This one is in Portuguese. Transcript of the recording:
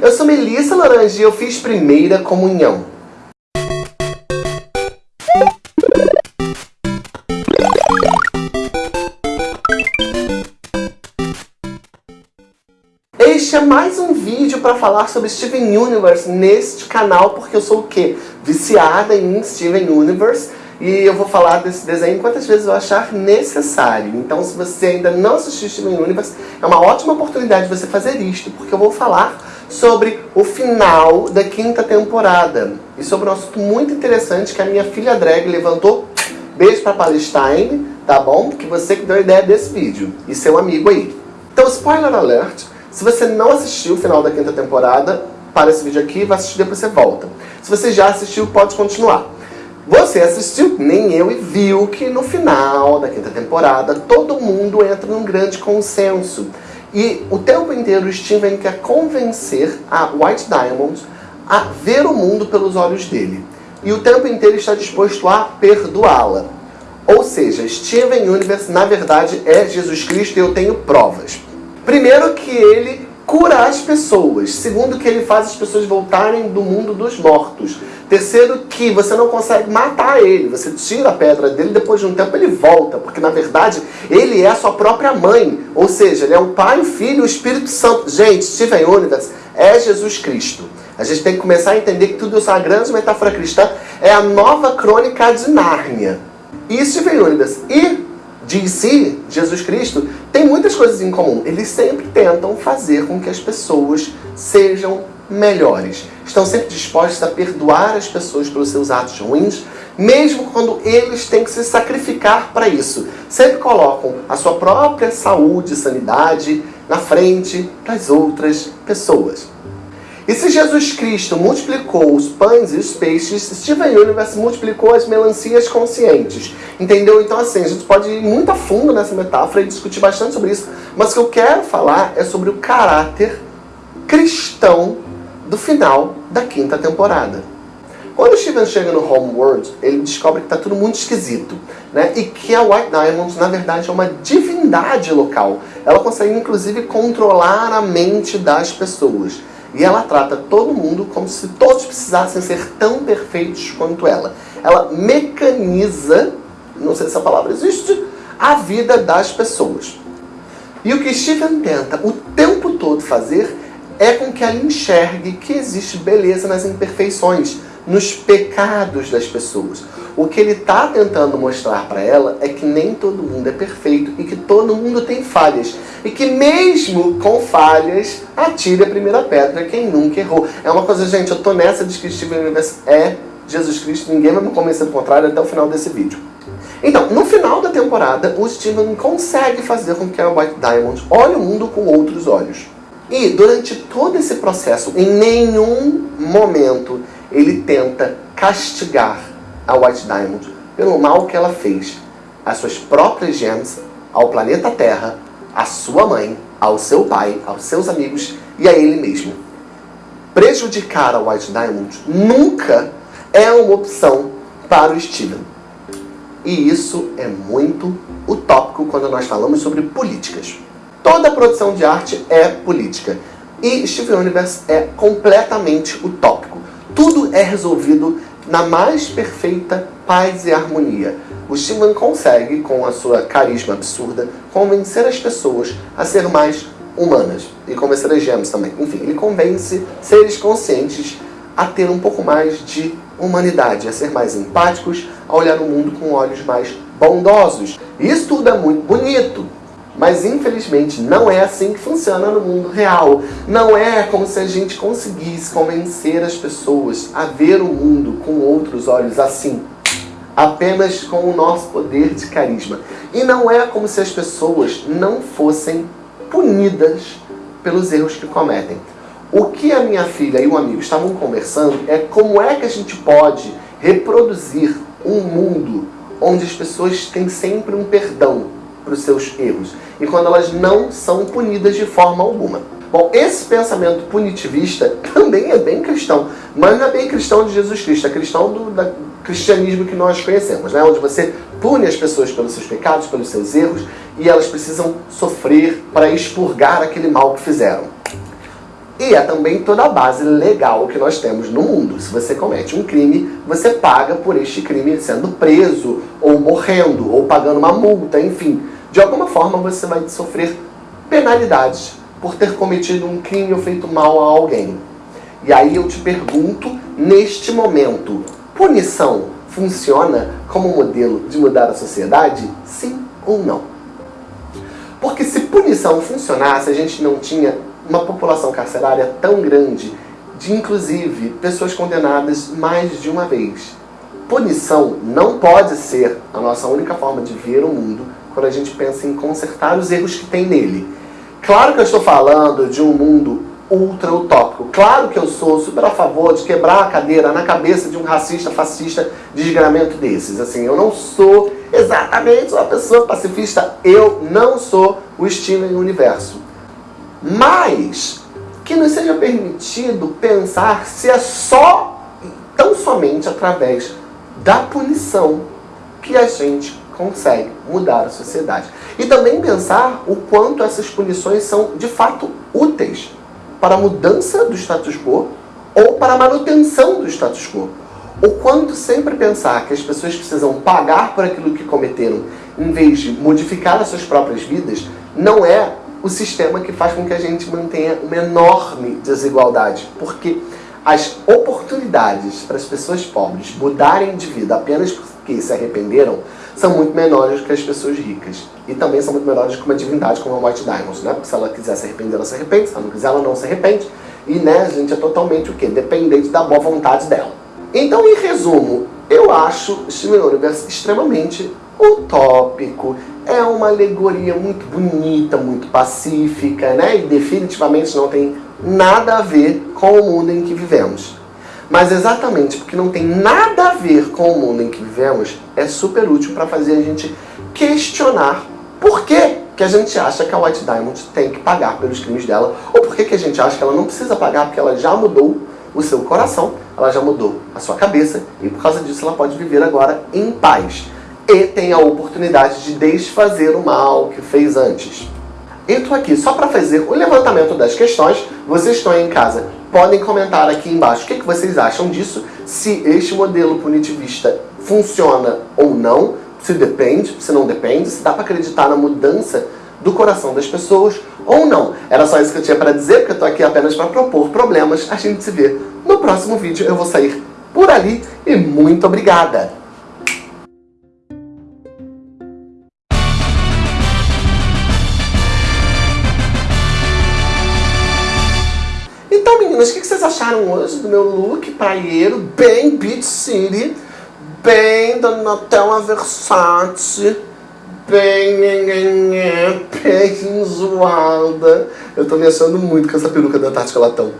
eu sou Melissa Laranja e eu fiz primeira comunhão. Este é mais um vídeo para falar sobre Steven Universe neste canal, porque eu sou o quê? Viciada em Steven Universe e eu vou falar desse desenho quantas vezes eu achar necessário. Então, se você ainda não assistiu Steven Universe, é uma ótima oportunidade de você fazer isto, porque eu vou falar sobre o final da quinta temporada. E sobre um assunto muito interessante que a minha filha Drag levantou. Beijo pra Palestine, tá bom? Que você que deu a ideia desse vídeo. E seu amigo aí. Então, spoiler alert. Se você não assistiu o final da quinta temporada, para esse vídeo aqui, vai assistir depois você volta. Se você já assistiu, pode continuar. Você assistiu, nem eu, e viu que no final da quinta temporada todo mundo entra num grande consenso. E o tempo inteiro Steven quer convencer a White Diamond a ver o mundo pelos olhos dele. E o tempo inteiro está disposto a perdoá-la. Ou seja, Steven Universe, na verdade, é Jesus Cristo e eu tenho provas. Primeiro que ele cura as pessoas. Segundo, que ele faz as pessoas voltarem do mundo dos mortos. Terceiro, que você não consegue matar ele. Você tira a pedra dele, depois de um tempo ele volta. Porque, na verdade, ele é a sua própria mãe. Ou seja, ele é o Pai, o Filho e o Espírito Santo. Gente, Steven Universe é Jesus Cristo. A gente tem que começar a entender que tudo isso é uma grande metáfora cristã. É a nova crônica de Nárnia. E Steven Universe e DC, Jesus Cristo, tem muitas coisas em comum. Eles sempre tentam fazer com que as pessoas sejam melhores. Estão sempre dispostos a perdoar as pessoas pelos seus atos ruins, mesmo quando eles têm que se sacrificar para isso. Sempre colocam a sua própria saúde e sanidade na frente das outras pessoas. E se Jesus Cristo multiplicou os pães e os peixes, Steven Universe multiplicou as melancias conscientes. Entendeu? Então assim, a gente pode ir muito a fundo nessa metáfora e discutir bastante sobre isso, mas o que eu quero falar é sobre o caráter cristão do final da quinta temporada. Quando o Steven chega no Homeworld, ele descobre que está tudo muito esquisito. Né? E que a White Diamond, na verdade, é uma divindade local. Ela consegue, inclusive, controlar a mente das pessoas. E ela trata todo mundo como se todos precisassem ser tão perfeitos quanto ela. Ela mecaniza, não sei se essa palavra existe, a vida das pessoas. E o que Steven tenta o tempo todo fazer é com que ela enxergue que existe beleza nas imperfeições, nos pecados das pessoas. O que ele está tentando mostrar para ela é que nem todo mundo é perfeito e que todo mundo tem falhas. E que mesmo com falhas, atire a primeira pedra quem nunca errou. É uma coisa, gente, eu tô nessa de que Steven Universe é Jesus Cristo, ninguém vai me convencer do contrário até o final desse vídeo. Então, no final da temporada, o Steven consegue fazer com que a White Diamond olhe o mundo com outros olhos. E durante todo esse processo, em nenhum momento ele tenta castigar a White Diamond pelo mal que ela fez às suas próprias gems, ao planeta Terra, à sua mãe, ao seu pai, aos seus amigos e a ele mesmo. Prejudicar a White Diamond nunca é uma opção para o Steven. E isso é muito utópico quando nós falamos sobre políticas. Toda produção de arte é política. E Steven Universe é completamente utópico. Tudo é resolvido na mais perfeita paz e harmonia. O Steven consegue, com a sua carisma absurda, convencer as pessoas a ser mais humanas. E convencer as gemas também. Enfim, ele convence seres conscientes a ter um pouco mais de humanidade, a ser mais empáticos, a olhar o mundo com olhos mais bondosos. Isso tudo é muito bonito, mas infelizmente não é assim que funciona no mundo real. Não é como se a gente conseguisse convencer as pessoas a ver o mundo com outros olhos assim. Apenas com o nosso poder de carisma. E não é como se as pessoas não fossem punidas pelos erros que cometem. O que a minha filha e o amigo estavam conversando é como é que a gente pode reproduzir um mundo onde as pessoas têm sempre um perdão para os seus erros e quando elas não são punidas de forma alguma. Bom, esse pensamento punitivista também é bem cristão, mas não é bem cristão de Jesus Cristo, é cristão do da, cristianismo que nós conhecemos, né? onde você pune as pessoas pelos seus pecados, pelos seus erros, e elas precisam sofrer para expurgar aquele mal que fizeram. E é também toda a base legal que nós temos no mundo. Se você comete um crime, você paga por este crime sendo preso, ou morrendo, ou pagando uma multa, enfim. De alguma forma você vai sofrer penalidades por ter cometido um crime ou feito mal a alguém. E aí eu te pergunto, neste momento, punição funciona como modelo de mudar a sociedade? Sim ou não? Porque se punição funcionasse, a gente não tinha uma população carcerária tão grande, de inclusive pessoas condenadas mais de uma vez. Punição não pode ser a nossa única forma de ver o mundo quando a gente pensa em consertar os erros que tem nele. Claro que eu estou falando de um mundo ultra utópico. Claro que eu sou super a favor de quebrar a cadeira na cabeça de um racista, fascista, desgramento desses. Assim, eu não sou exatamente uma pessoa pacifista. Eu não sou o Steven Universo. Mas que nos seja permitido pensar se é só, tão somente através da punição que a gente consegue mudar a sociedade. E também pensar o quanto essas punições são de fato úteis para a mudança do status quo ou para a manutenção do status quo. O quanto sempre pensar que as pessoas precisam pagar por aquilo que cometeram em vez de modificar as suas próprias vidas não é o sistema que faz com que a gente mantenha uma enorme desigualdade. Porque as oportunidades para as pessoas pobres mudarem de vida apenas porque se arrependeram são muito menores que as pessoas ricas. E também são muito menores que uma divindade como a White Diamond, né? Porque se ela quiser se arrepender, ela se arrepende. Se ela não quiser, ela não se arrepende. E, né, a gente é totalmente o quê? Dependente da boa vontade dela. Então, em resumo, eu acho Steven Universe extremamente utópico. É uma alegoria muito bonita, muito pacífica, né? E definitivamente não tem nada a ver com o mundo em que vivemos. Mas exatamente porque não tem nada a ver com o mundo em que vivemos, é super útil para fazer a gente questionar por que, que a gente acha que a White Diamond tem que pagar pelos crimes dela, ou por que, que a gente acha que ela não precisa pagar porque ela já mudou o seu coração, ela já mudou a sua cabeça, e por causa disso ela pode viver agora em paz. E tem a oportunidade de desfazer o mal que fez antes. Entro aqui só para fazer o levantamento das questões. Vocês estão em casa, podem comentar aqui embaixo o que, que vocês acham disso, se este modelo punitivista funciona ou não, se depende, se não depende, se dá para acreditar na mudança do coração das pessoas ou não. Era só isso que eu tinha para dizer, porque eu estou aqui apenas para propor problemas. A gente se vê no próximo vídeo. Eu vou sair por ali e muito obrigada! Meninas, o que vocês acharam hoje do meu look praieiro, bem Beach City, bem da Nutella Versace, bem, bem zoada. Eu tô me achando muito com essa peruca da Tati Latão.